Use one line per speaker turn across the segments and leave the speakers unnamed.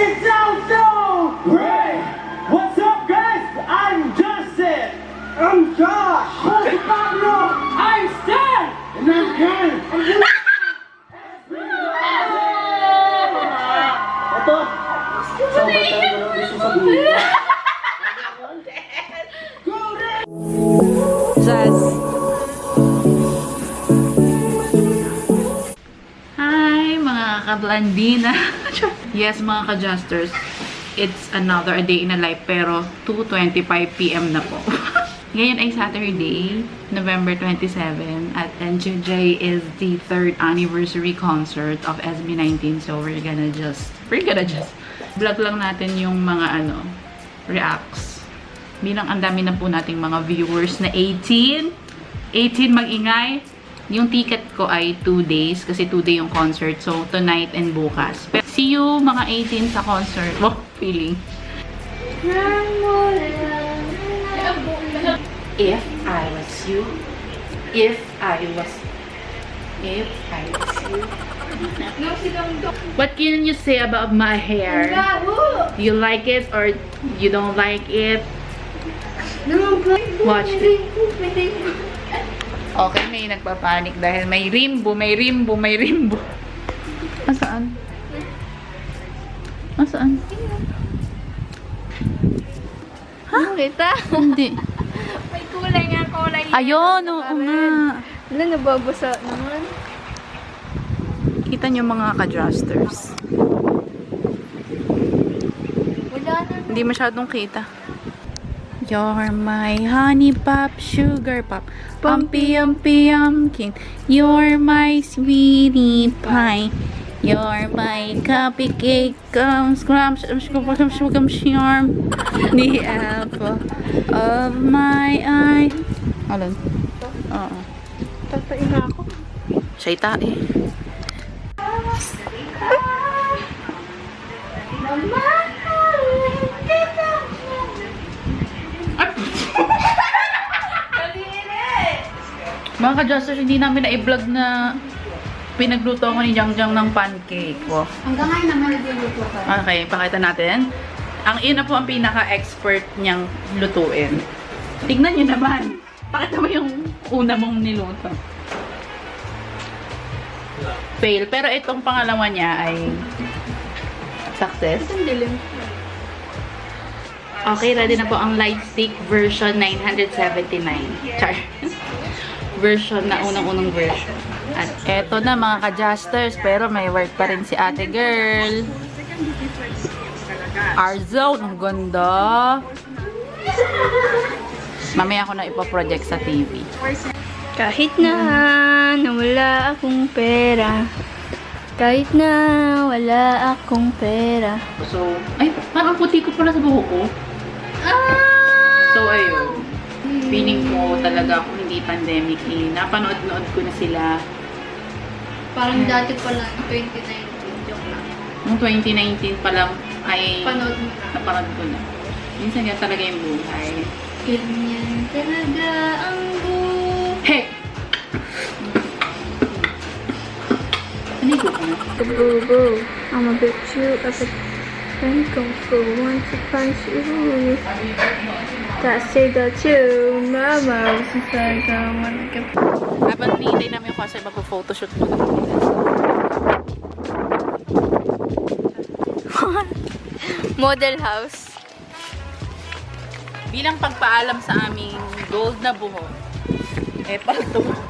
it sounds great! What's up, guys? I'm Justin. I'm Josh. I'm Pablo. I'm Stan. And I'm Ken. And you- Ito. Sobrang tayo na gusto sabihin.
Jazz. Hi, mga kablandina. yes, mga ka-justers. It's another day in a life, pero 2.25pm na po. Ngayon ay Saturday, November 27, at NJJ is the third anniversary concert of SB19. So, we're gonna just, we're gonna just, vlog lang natin yung mga ano, reacts. Bilang ang dami na po nating mga viewers na 18. 18 mag-ingay. Yung ticket ko ay 2 days kasi 2 day yung concert. So, tonight and bukas. Pero, see you mga 18 sa concert. Wow, feeling. If I was you, if I was, if I was you. What can you say about my hair? You like it or you don't like it? Watch it. Okay, may nagpapanik dahil may rimbo, may rimbo, may rimbo. Asaan? Asaan?
Kita?
Hindi.
May kulay nga, kulay.
Ayun, oo nga.
Wala, nababasa naman.
Kita nyo mga ka-justers.
Wala na.
Hindi masyadong kita. You're my honey pop, sugar pop, pumpy umpy pumpkin. You're my sweetie pie. You're my cupcake, um, scrumps, um, scrumps, scrumps, scrumps, charm. The apple of my eye. Alin? Oo.
Tatain na ako.
Siya'y tae. Mga ka-justers, hindi namin na-vlog na pinagluto ako ni Jang Jang ng pancake. Wow.
Hanggang ngayon naman nagluluto ka.
Okay, pakita natin. Ang ina po ang pinaka-expert niyang lutuin. Tignan niyo naman. Pakita mo yung una mong niluto. Fail. Pero itong pangalawa niya ay success.
Ang dilim.
Okay, ready na po ang light stick version 979. Char. Version na unang-unang version. At eto na mga ka-justers, pero may work pa rin si ate girl. R-Zone, ang ganda. Mamaya ako na ipaproject sa TV.
Kahit na nawala akong pera. Kahit na wala akong pera.
So, ay, parang puti ko pala sa buhok ko.
Ah!
So, ayun. Feeling ko talaga kung hindi pandemic eh. Napanood-nood ko na sila.
Parang dati pa lang, 2019. Joke lang.
Noong 2019 pa lang ay
Panood mo na.
napanood ko na. Minsan yan talaga yung buhay.
Ganyan talaga ang buhay.
Hey! Naligo ka na.
Boo I'ma bet you up a friend come for one to punch you. That say that you, mama, was inside someone can
Habang nilay namin yung concert, magpo-photoshoot muna.
Model house.
Bilang pagpaalam sa aming gold na buhok, eh, palto.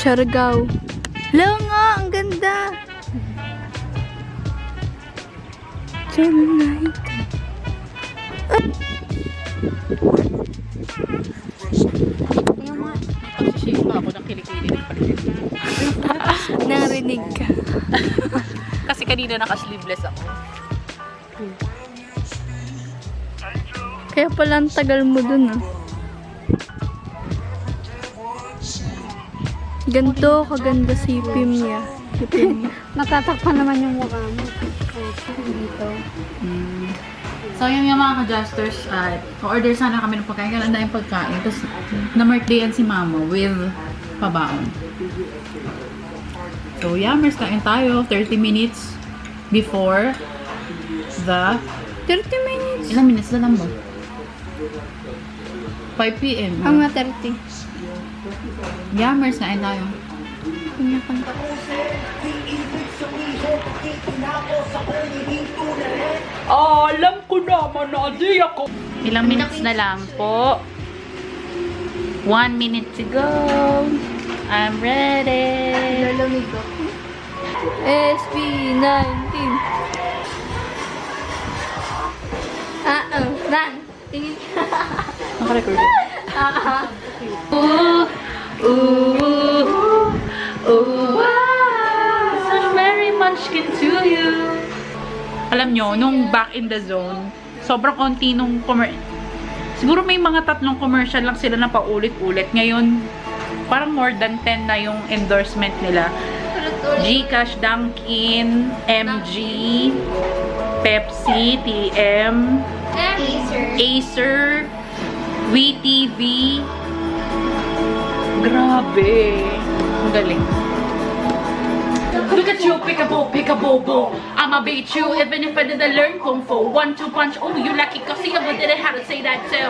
Siargao. Hello nga, ang ganda. Tonight.
Pagsishake pa ako ng kilikili ng paligid.
Narinig ka.
Kasi kanina naka-sleeveless ako.
Kaya pala ang tagal mo dun ah. Ganto kaganda si Pim niya. Si Pim.
Natatakpan naman yung mukha mo. Dito.
Mm. So, yung, yung mga ka-justers, at order sana kami ng pagkain. Kaya ang daming pagkain. Tapos, na-birthdayan si mama with pabaon. So, yammers, kain tayo. 30 minutes before the...
30 minutes.
Ilang minutes na lang ba? 5 p.m.
Ang mga 30.
Yammers, kain tayo.
Pinakanta.
alam ko naman na di ako. Ilang minutes na lang po. One minute to go. I'm ready.
Lalamig ako. SB19. Ah, oh. Nan. Tingin ka.
Naka-record. Ooh, ooh, ooh, wow, such very munchkin to you. Alam nyo, nung back in the zone, sobrang konti nung commer Siguro may mga tatlong commercial lang sila na paulit-ulit. Ngayon, parang more than 10 na yung endorsement nila. Gcash, Dunkin, MG, Pepsi, TM, Acer, WeTV. Grabe. Ang galing. Look at you, peekaboo, peekaboo, I'ma beat you even if I didn't learn kung fu. One, two punch, oh, you lucky kasi I didn't have to say that too.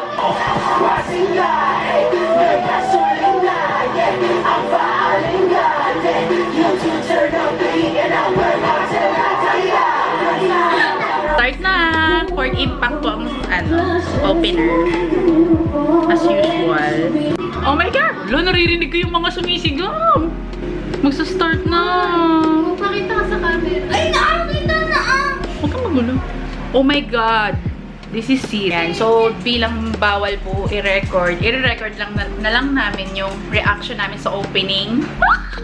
Start na! Fort Impact po ang ano, opener. As usual. Oh my God! Lo, naririnig ko yung mga sumisigaw. Magsa-start na.
Pakita ka sa camera. Ay, nakakita na ah!
Huwag kang magulo. Oh my God! This is serious. So, bilang bawal po i-record, i-record lang na, na lang namin yung reaction namin sa opening.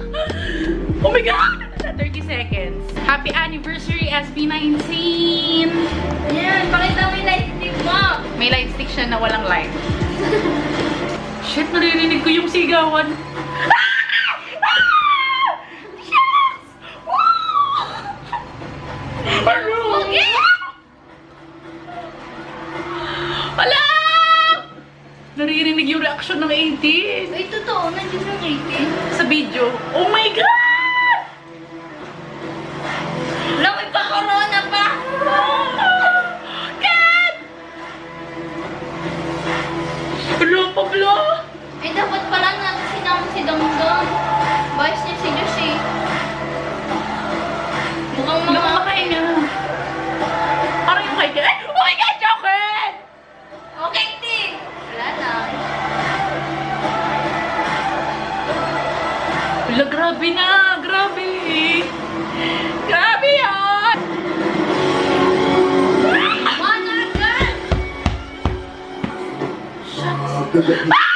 oh my God! 30 seconds. Happy anniversary, SB19!
Ayan, pakita mo yung lightstick mo.
May light stick siya na walang light. Shit, naririnig ko yung sigawan.
¡Ah!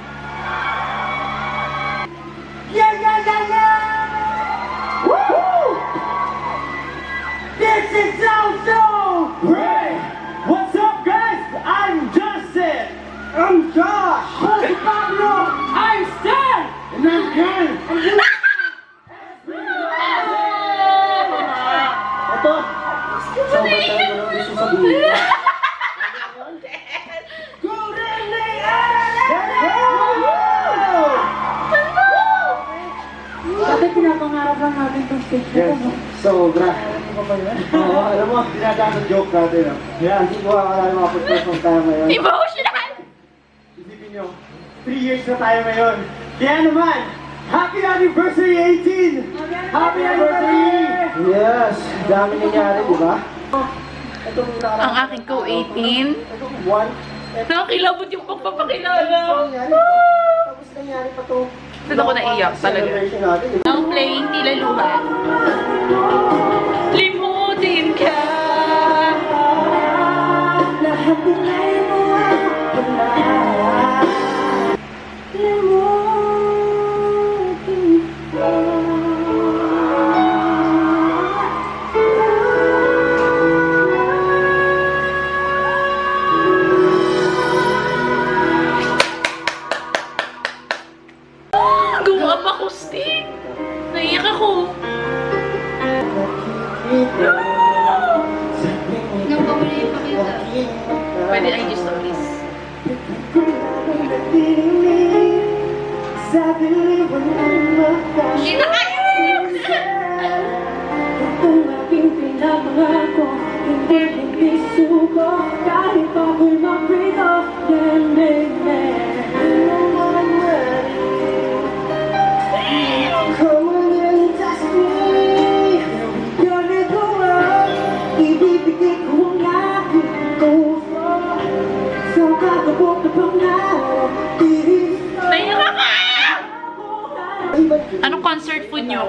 Yes.
no?
Sobra. Oo, alam mo, dinadaan ng joke natin. ah. Yan, hindi ko akala first time tayo ngayon.
Emotional!
Isipin nyo, 3 years na tayo ngayon. Kaya naman, Happy Anniversary 18! Happy Anniversary! Yes, dami nangyari, di ba?
Ang aking ko 18.
Ito, one.
Nakakilabot yung pagpapakilala.
Tapos nangyari pa to.
Doon ako naiyak talaga. Ang playing tila luhan. Ako.
Nang pamuli ipakita.
Pwede IG stories.
Sa diliwan ng mata.
Hindi na kayo!
Kung aking pinapangako, hindi hindi suko Kahit ako'y maprito, then, then, then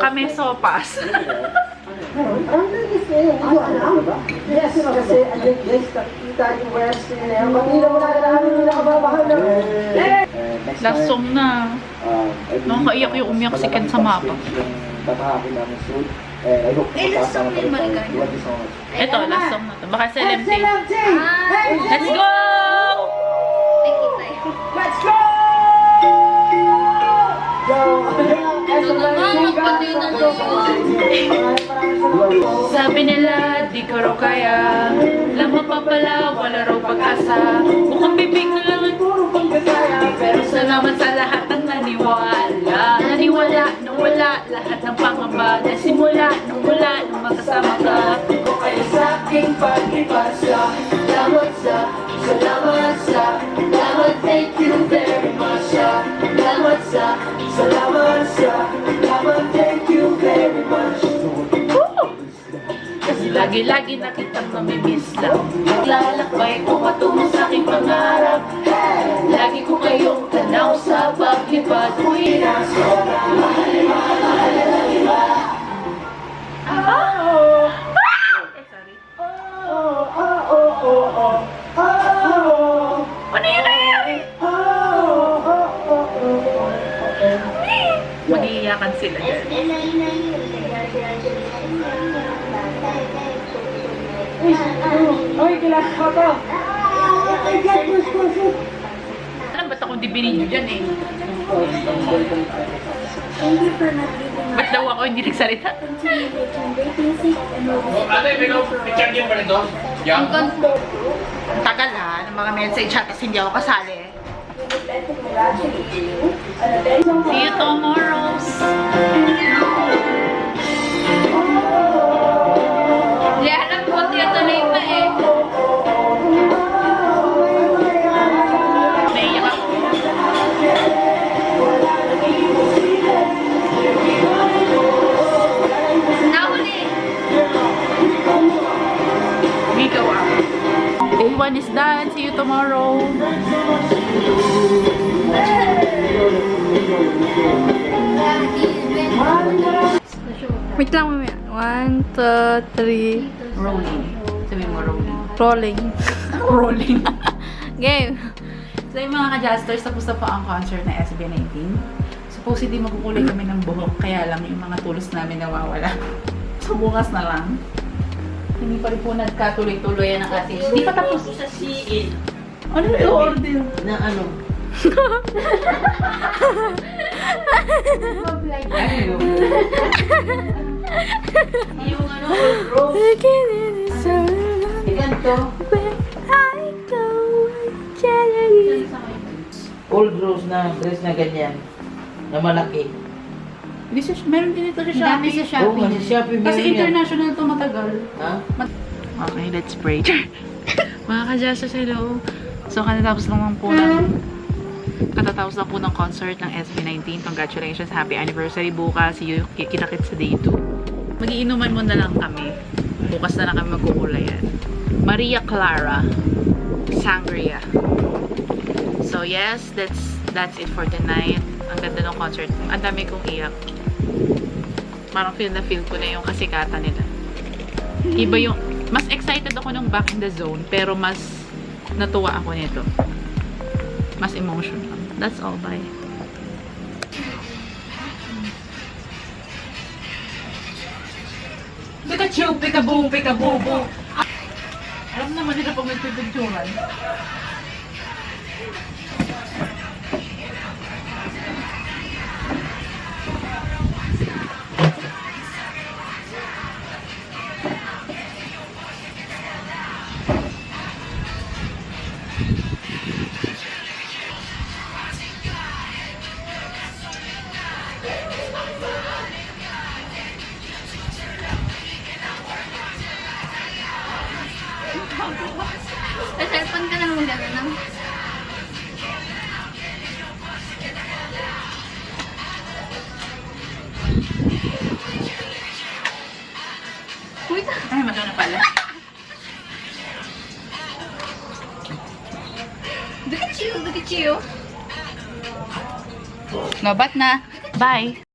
Kami sopas.
Yes, kasi West na yan. Pati na wala na namin yung nakababahan na.
Lasong na. Nakakaiyak yung umiyak si Ken sa mapa.
Tatahakin namin soon. Eh, I hope
Eh, last song din
much.
Ito, last song na to. Baka sa LMT.
Ah,
Let's go! Sabi nila, di ko raw kaya. Lamang pa pala, wala raw pag-asa. Mukhang bibig na lang at puro pagkakaya Pero salamat sa lahat ng naniwala. Naniwala nung wala lahat ng pangamba. Nasimula nung wala nung magkasama ka. Kung kayo sa aking pag-ibasa Salamat sa, lagi-lagi na kitang namimiss lang. Lalakbay ko patungo sa aking pangarap. Lagi ko kayong tanaw sa paglipad Uy, nasa Ano
Oy, kailangan ko to! I got this question!
Alam ba't ako di binidyo dyan eh? Ba't daw ako hindi nagsalita?
Always
Ate, ikaw, i-check yun pa rin to? Yang?
Ang tagal ha, ng mga message at hindi ako kasali. See you tomorrow. 1 is done. See you tomorrow.
Wait lang mamaya. One, two, three.
Rolling. Sabi mo rolling.
Rolling.
rolling.
Game.
so yung mga ka-justers, tapos na po ang concert na SB19. Supposedly magkukulay kami ng buhok, kaya lang yung mga tulos namin nawawala. So bukas na lang. Hindi pa rin po nagkatuloy-tuloy yan ang ating... Hindi pa tapos.
sa CN
Ano yung order?
na ano, yung ano,
summer,
ganito, old rose na dress na ganyan, na malaki.
Hindi sa, meron din ito sa
Ang dami
Shopee.
sa Shopee.
kasi Shopee
Kasi international to matagal.
Ha?
Okay, let's pray. Mga ka-Justus, hello. So, katatapos lang po ng katatapos lang po ng concert ng SB19. Congratulations, happy anniversary bukas. See you, kita-kit sa day 2. Magiinuman mo na lang kami. Bukas na lang kami magkukulayan. Maria Clara Sangria. So, yes, that's that's it for tonight. Ang ganda ng concert. Ang dami kong iyak. Parang feel na feel ko na yung kasikatan nila. Iba yung, mas excited ako nung back in the zone, pero mas natuwa ako nito. Mas emotional. That's all, bye. Pikachu, Pikaboom, Pikaboom, Alam naman nila pag nagpipicturan. Lobat na. Bye.